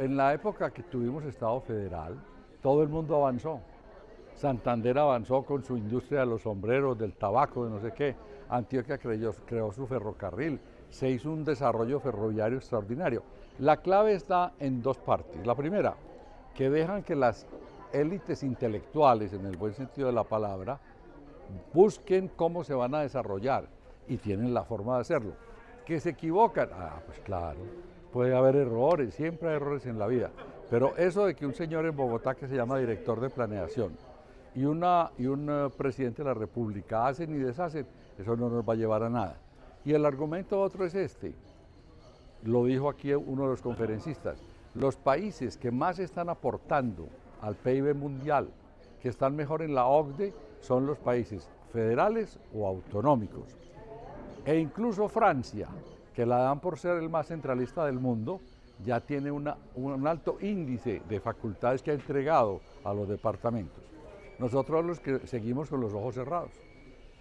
En la época que tuvimos Estado federal, todo el mundo avanzó. Santander avanzó con su industria de los sombreros, del tabaco, de no sé qué. Antioquia creó, su ferrocarril. Se hizo un desarrollo ferroviario extraordinario. La clave está en dos partes. La primera, que dejan que las élites intelectuales, en el buen sentido de la palabra, busquen cómo se van a desarrollar y tienen la forma de hacerlo. Que se equivocan, ah, pues claro, puede haber errores, siempre hay errores en la vida, pero eso de que un señor en Bogotá que se llama director de planeación y, una, y un eh, presidente de la República hacen y deshacen, eso no nos va a llevar a nada. Y el argumento otro es este, lo dijo aquí uno de los conferencistas, los países que más están aportando al PIB mundial, que están mejor en la OCDE, son los países federales o autonómicos. E incluso Francia, que la dan por ser el más centralista del mundo, ya tiene un alto índice de facultades que ha entregado a los departamentos. Nosotros los que seguimos con los ojos cerrados.